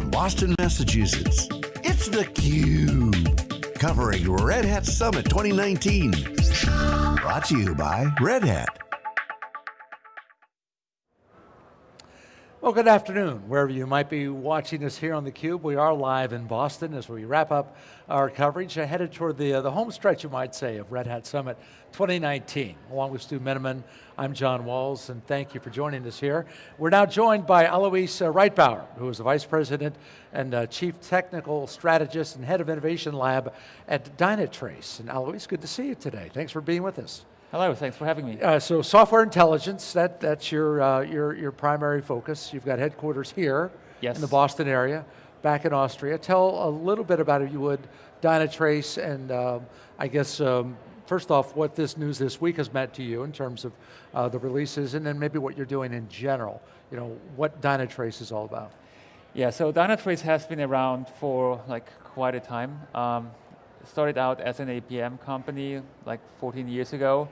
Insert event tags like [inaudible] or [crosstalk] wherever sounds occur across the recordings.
from Boston, Massachusetts, it's theCUBE. Covering Red Hat Summit 2019. Brought to you by Red Hat. Well, good afternoon, wherever you might be watching us here on theCUBE. We are live in Boston as we wrap up our coverage, headed toward the, uh, the home stretch, you might say, of Red Hat Summit 2019. Along with Stu Miniman, I'm John Walls, and thank you for joining us here. We're now joined by Alois uh, Reitbauer, who is the Vice President and uh, Chief Technical Strategist and Head of Innovation Lab at Dynatrace. And Alois, good to see you today. Thanks for being with us. Hello, thanks for having me. Uh, so software intelligence, that, that's your, uh, your, your primary focus. You've got headquarters here yes. in the Boston area, back in Austria. Tell a little bit about, if you would, Dynatrace and um, I guess, um, first off, what this news this week has meant to you in terms of uh, the releases and then maybe what you're doing in general. You know, what Dynatrace is all about. Yeah, so Dynatrace has been around for like quite a time. Um, started out as an APM company like 14 years ago.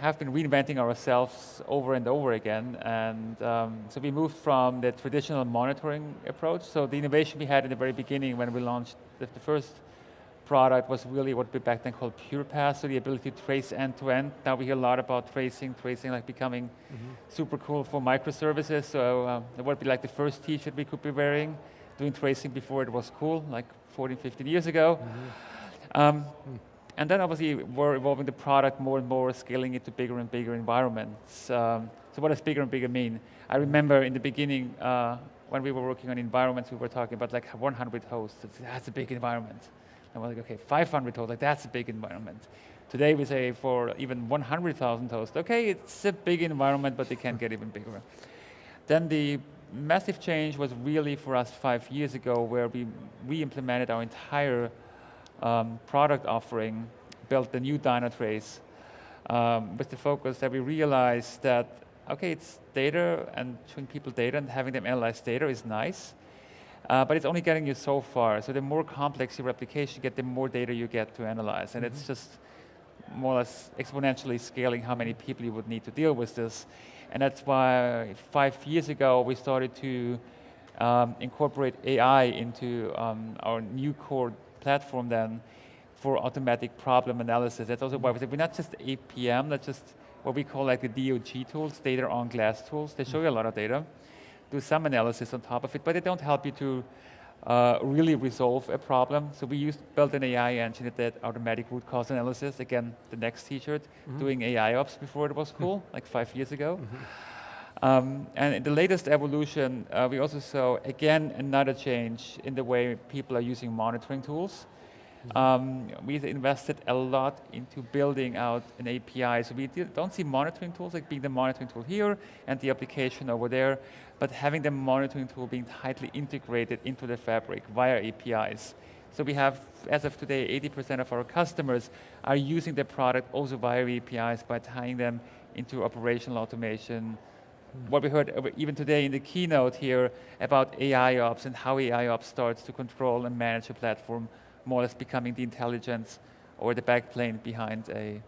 Have been reinventing ourselves over and over again, and um, so we moved from the traditional monitoring approach. So the innovation we had in the very beginning when we launched the, the first product was really what we back then called PurePath, so the ability to trace end to end. Now we hear a lot about tracing, tracing like becoming mm -hmm. super cool for microservices. So um, it would be like the first t-shirt we could be wearing, doing tracing before it was cool, like 14, 15 years ago. Mm -hmm. Um, and then obviously we're evolving the product more and more, scaling it to bigger and bigger environments. Um, so what does bigger and bigger mean? I remember in the beginning, uh, when we were working on environments, we were talking about like 100 hosts. That's a big environment. And we're like, okay, 500 hosts, like that's a big environment. Today we say for even 100,000 hosts, okay, it's a big environment, but they can get even bigger. Then the massive change was really for us five years ago where we re-implemented our entire um, product offering, built the new Dynatrace um, with the focus that we realized that, okay, it's data and showing people data and having them analyze data is nice, uh, but it's only getting you so far. So the more complex your application get, the more data you get to analyze. And mm -hmm. it's mm-hmm. just more or less exponentially scaling how many people you would need to deal with this. And that's why five years ago we started to um, incorporate AI into um, our new core platform then for automatic problem analysis. That's also why we said we're not just APM, that's just what we call like the DOG tools, data on glass tools. They show you a lot of data, do some analysis on top of it, but they don't help you to uh, really resolve a problem. So we used built an AI engine that did automatic root cause analysis. Again, the next t-shirt, mm -hmm. doing AI ops before it was cool, mm -hmm. like five years ago. Mm -hmm. Um, and in the latest evolution, uh, we also saw, again, another change in the way people are using monitoring tools. Um, we've invested a lot into building out an API, so we don't see monitoring tools like being the monitoring tool here and the application over there, but having the monitoring tool being tightly integrated into the fabric via APIs. So we have, as of today, 80% of our customers are using the product also via APIs by tying them into operational automation, what we heard even today in the keynote here about AI ops and how AI ops starts to control and manage a platform, more or less becoming the intelligence or the backplane behind a,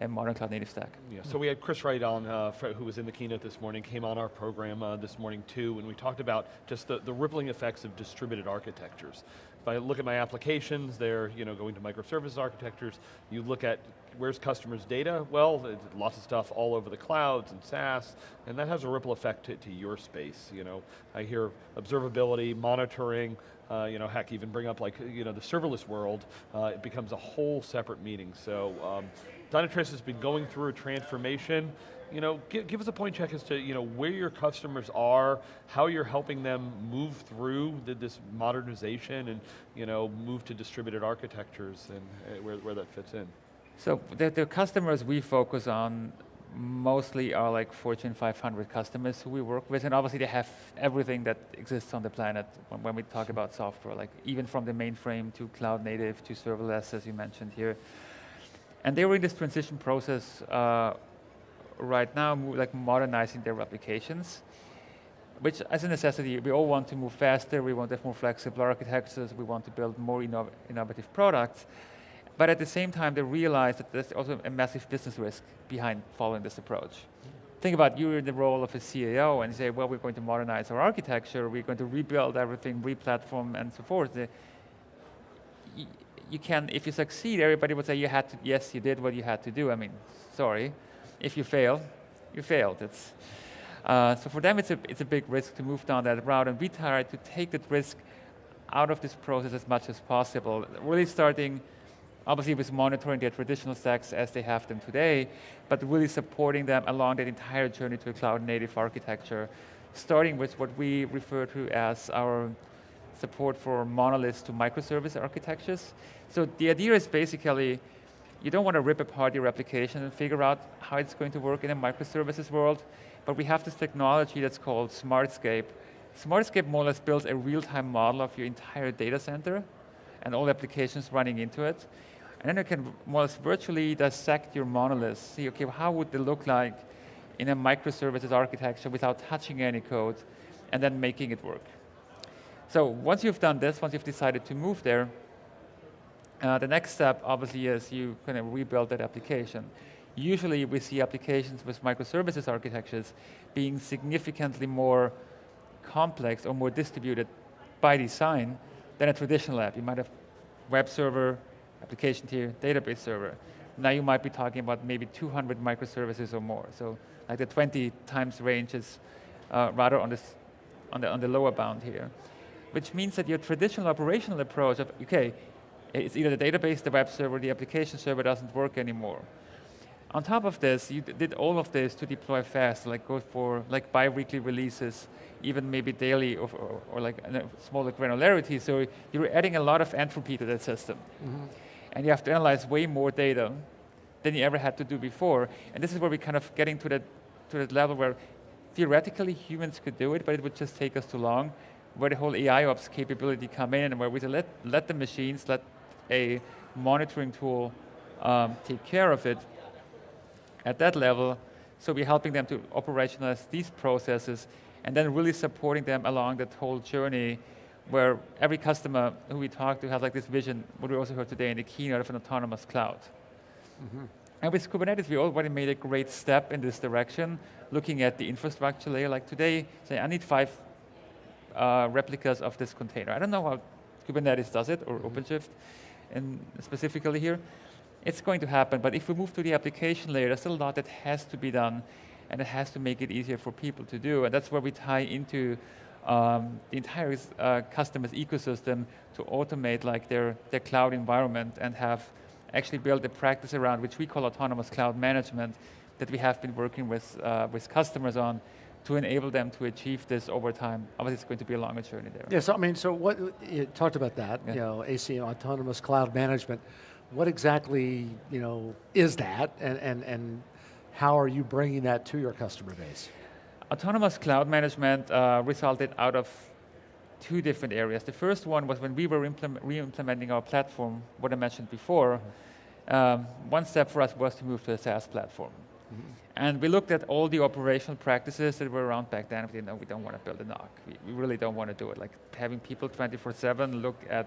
a modern cloud native stack. Yeah, so we had Chris Wright on, uh, who was in the keynote this morning, came on our program uh, this morning too, and we talked about just the, the rippling effects of distributed architectures. If I look at my applications, they're you know, going to microservices architectures. You look at where's customers' data? Well, lots of stuff all over the clouds and SaaS, and that has a ripple effect to, to your space. You know, I hear observability, monitoring, uh, you know, heck, even bring up like, you know, the serverless world, uh, it becomes a whole separate meeting. So, um, Dynatrace has been going through a transformation. You know, give, give, us a point check as to you know where your customers are, how you're helping them move through the, this modernization, and you know move to distributed architectures and uh, where, where that fits in. So the, the customers we focus on mostly are like Fortune 500 customers who we work with, and obviously they have everything that exists on the planet when, when we talk about software, like even from the mainframe to cloud native to serverless, as you mentioned here. And they were in this transition process uh, right now, like modernizing their applications, which as a necessity, we all want to move faster, we want to have more flexible architectures, we want to build more inno innovative products, but at the same time, they realize that there's also a massive business risk behind following this approach. think about you're in the role of a CEO and say, well, we're going to modernize our architecture, we're going to rebuild everything, re-platform, and so forth. You can, if you succeed, everybody would say you had to, yes, you did what you had to do. I mean, sorry. If you fail, you failed. It's, uh, so for them, it's a, it's a big risk to move down that route, and we try to take that risk out of this process as much as possible. Really starting, obviously with monitoring their traditional stacks as they have them today, but really supporting them along that entire journey to a cloud native architecture, starting with what we refer to as our support for monoliths to microservice architectures. So the idea is basically, you don't want to rip apart your application and figure out how it's going to work in a microservices world, but we have this technology that's called Smartscape. Smartscape more or less builds a real-time model of your entire data center and all applications running into it. And then you can more or less virtually dissect your monoliths, see, okay, how would they look like in a microservices architecture without touching any code, and then making it work. So once you've done this, once you've decided to move there, uh, the next step obviously is you kind of rebuild that application. Usually we see applications with microservices architectures being significantly more complex or more distributed by design than a traditional app. You might have web server, application tier, database server. Now you might be talking about maybe 200 microservices or more. So like the 20 times range is uh, rather on, this, on, the, on the lower bound here. Which means that your traditional operational approach of, okay, it's either the database, the web server, the application server doesn't work anymore. On top of this, you did all of this to deploy fast, like go for like bi-weekly releases, even maybe daily or, or, or like a smaller granularity. So you're adding a lot of entropy to that system. Mm -hmm. And you have to analyze way more data than you ever had to do before. And this is where we're kind of getting to that, to that level where theoretically humans could do it, but it would just take us too long, where the whole AI ops capability come in and where we say let, let the machines, let a monitoring tool um, take care of it at that level. So we're helping them to operationalize these processes and then really supporting them along that whole journey where every customer who we talk to has like this vision, what we also heard today in the keynote of an autonomous cloud. Mm -hmm. And with Kubernetes, we already made a great step in this direction, looking at the infrastructure layer. Like today, say I need five uh, replicas of this container. I don't know how Kubernetes does it, or mm -hmm. OpenShift, and specifically here it's going to happen, but if we move to the application layer, there's still a lot that has to be done, and it has to make it easier for people to do, and that's where we tie into um, the entire uh, customer's ecosystem to automate like their, their cloud environment and have actually built a practice around which we call autonomous cloud management that we have been working with, uh, with customers on to enable them to achieve this over time. Obviously, it's going to be a longer journey there. Yes, yeah, so, I mean, so what you talked about that, yeah. you know, AC autonomous cloud management what exactly you know is that, and, and, and how are you bringing that to your customer base? Autonomous cloud management uh, resulted out of two different areas. The first one was when we were re-implementing our platform, what I mentioned before, um, one step for us was to move to a SaaS platform. Mm -hmm. And we looked at all the operational practices that were around back then. We didn't know we don't want to build a NOC. We, we really don't want to do it. Like having people 24-7 look at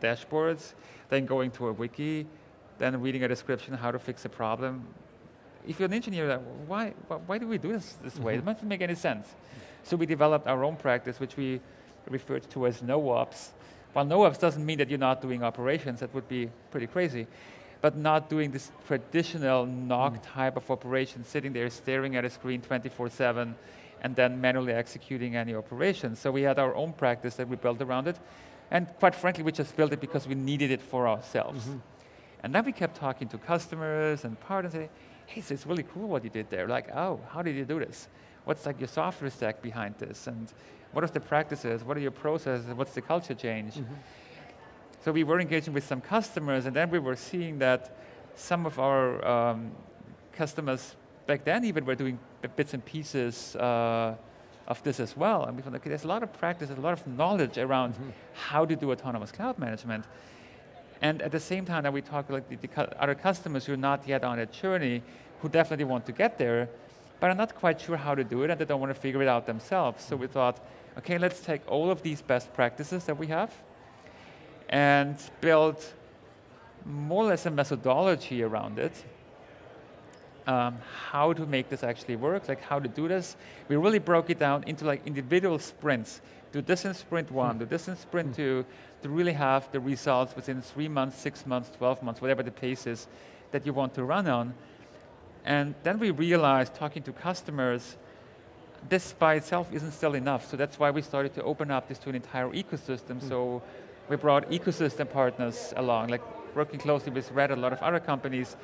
dashboards, then going to a wiki, then reading a description how to fix a problem. If you're an engineer, why, why do we do this this way? It doesn't make any sense. So we developed our own practice, which we referred to as NoOps. While NoOps doesn't mean that you're not doing operations, that would be pretty crazy, but not doing this traditional NOC mm. type of operation, sitting there staring at a screen 24-7, and then manually executing any operations. So we had our own practice that we built around it, and quite frankly, we just built it because we needed it for ourselves. Mm -hmm. And then we kept talking to customers and partners, and hey, so it's really cool what you did there. Like, oh, how did you do this? What's like your software stack behind this? And what are the practices? What are your processes? What's the culture change? Mm -hmm. So we were engaging with some customers, and then we were seeing that some of our um, customers back then even were doing bits and pieces uh, of this as well. And we found, okay, there's a lot of practice, there's a lot of knowledge around mm -hmm. how to do autonomous cloud management. And at the same time that we talk like the, the other customers who are not yet on a journey, who definitely want to get there, but are not quite sure how to do it and they don't want to figure it out themselves. So we mm-hmm. thought, okay, let's take all of these best practices that we have and build more or less a methodology around it um, how to make this actually work, like how to do this. We really broke it down into like individual sprints. Do this in sprint one, do this in sprint two, to really have the results within three months, six months, 12 months, whatever the pace is that you want to run on. And then we realized, talking to customers, this by itself isn't still enough. So that's why we started to open up this to an entire ecosystem. Mm. So we brought ecosystem partners along, like working closely with Red, a lot of other companies,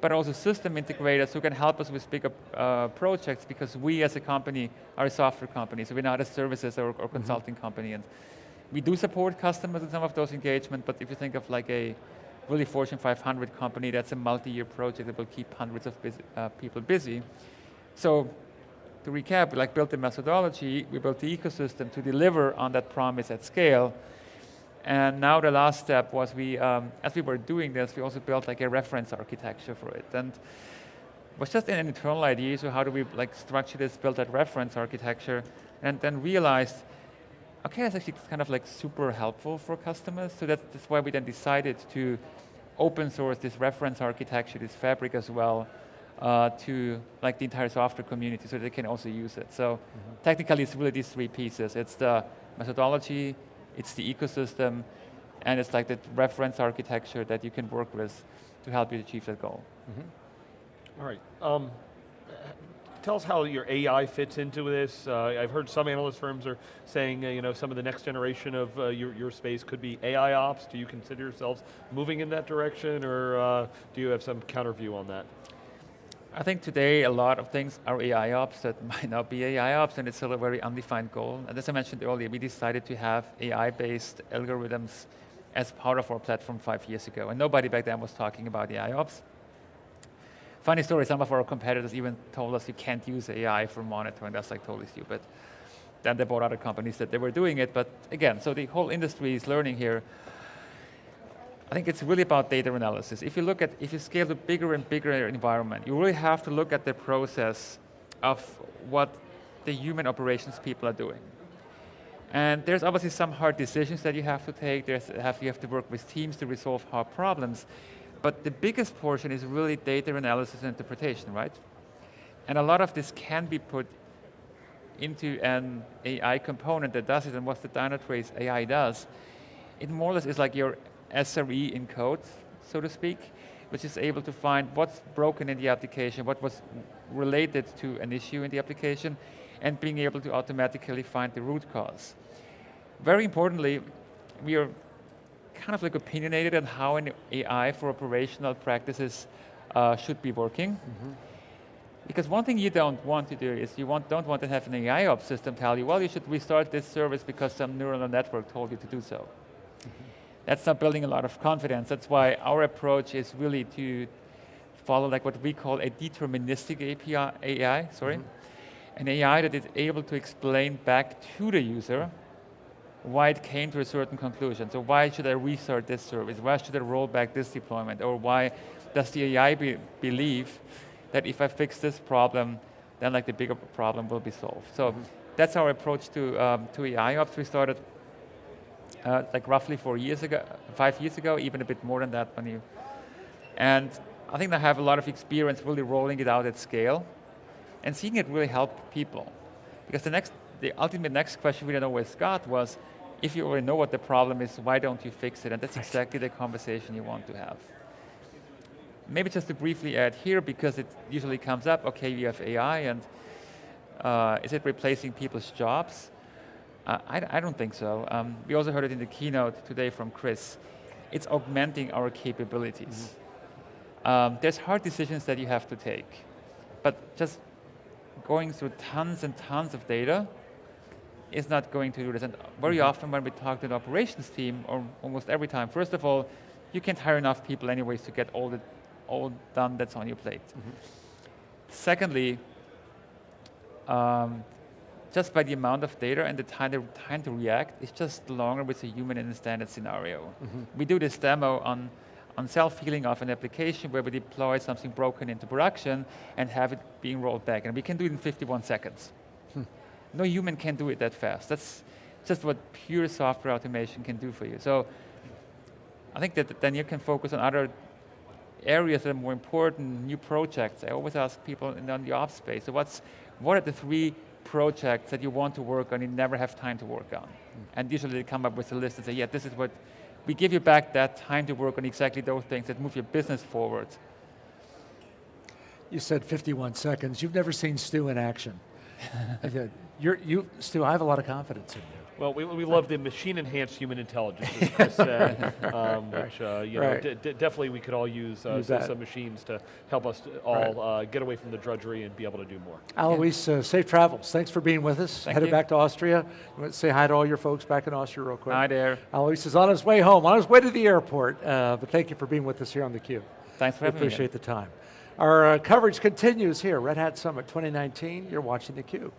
but also system integrators who can help us with bigger uh, projects because we as a company are a software company, so we're not a services or, or mm-hmm. consulting mm -hmm. company. And we do support customers in some of those engagements, but if you think of like a really Fortune 500 company, that's a multi-year project that will keep hundreds of busy, uh, people busy. So to recap, we like built the methodology, we built the ecosystem to deliver on that promise at scale. And now the last step was we, um, as we were doing this, we also built like a reference architecture for it. And it was just an internal idea, so how do we like structure this, build that reference architecture, and then realized, okay, that's actually kind of like super helpful for customers. So that's, that's why we then decided to open source this reference architecture, this fabric as well, uh, to like the entire software community so they can also use it. So mm -hmm. technically it's really these three pieces. It's the methodology, it's the ecosystem, and it's like the reference architecture that you can work with to help you achieve that goal. Mm -hmm. All right. Um, tell us how your AI fits into this. Uh, I've heard some analyst firms are saying, uh, you know, some of the next generation of uh, your, your space could be AI ops. Do you consider yourselves moving in that direction, or uh, do you have some counter view on that? I think today a lot of things are AI ops that [laughs] might not be AI ops, and it's still a very undefined goal. And as I mentioned earlier, we decided to have AI-based algorithms as part of our platform five years ago, and nobody back then was talking about AI ops. Funny story, some of our competitors even told us you can't use AI for monitoring, that's like totally stupid. Then they bought other companies that they were doing it, but again, so the whole industry is learning here. I think it's really about data analysis. If you look at, if you scale to bigger and bigger environment, you really have to look at the process of what the human operations people are doing. And there's obviously some hard decisions that you have to take. There's have, you have to work with teams to resolve hard problems. But the biggest portion is really data analysis and interpretation, right? And a lot of this can be put into an AI component that does it, and what the Dynatrace AI does, it more or less is like your SRE in code, so to speak, which is able to find what's broken in the application, what was related to an issue in the application, and being able to automatically find the root cause. Very importantly, we are kind of like opinionated on how an AI for operational practices uh, should be working. Mm -hmm. Because one thing you don't want to do is you want, don't want to have an AI ops system tell you, well, you should restart this service because some neural network told you to do so. That's not building a lot of confidence. That's why our approach is really to follow like what we call a deterministic API, AI, sorry. Mm -hmm. An AI that is able to explain back to the user why it came to a certain conclusion. So why should I restart this service? Why should I roll back this deployment? Or why does the AI be believe that if I fix this problem, then like the bigger problem will be solved. So mm -hmm. that's our approach to, um, to AI ops. We started uh, like roughly four years ago, five years ago, even a bit more than that when you, and I think I have a lot of experience really rolling it out at scale and seeing it really help people. Because the next the ultimate next question we then always got was, if you already know what the problem is, why don't you fix it? And that's exactly the conversation you want to have. Maybe just to briefly add here, because it usually comes up, okay, you have AI, and uh, is it replacing people's jobs? Uh, I, I, don't think so. Um, we also heard it in the keynote today from Chris. It's augmenting our capabilities. Mm -hmm. um, there's hard decisions that you have to take, but just going through tons and tons of data is not going to do this. And very mm -hmm. often when we talk to the operations team, or almost every time, first of all, you can't hire enough people anyways to get all, the, all done that's on your plate. Mm -hmm. Secondly, um, just by the amount of data and the time, the time to react, it's just longer with a human in a standard scenario. Mm -hmm. We do this demo on, on self-healing of an application where we deploy something broken into production and have it being rolled back. And we can do it in 51 seconds. No human can do it that fast. That's just what pure software automation can do for you. So I think that then you can focus on other areas that are more important, new projects. I always ask people in on the ops space, so what's, what are the three projects that you want to work on, you never have time to work on? And usually they come up with a list and say, yeah, this is what, we give you back that time to work on exactly those things that move your business forward. You said 51 seconds. You've never seen Stu in action. [laughs] You're, you, Stu, I have a lot of confidence in you. Well, we, we love the machine-enhanced human intelligence, as Chris said, [laughs] um, which uh, you know, Right. d- d- definitely we could all use, uh, Use some, some machines to help us all Right. uh, get away from the drudgery and be able to do more. Alois, uh, safe travels. Thanks for being with us. Thank Headed you. back to Austria. You want to say hi to all your folks back in Austria real quick? Hi there. Alois is on his way home, on his way to the airport. Uh, but thank you for being with us here on theCUBE. Thanks for We having me. appreciate the time. Our uh, coverage continues here, Red Hat Summit 2019. You're watching theCUBE.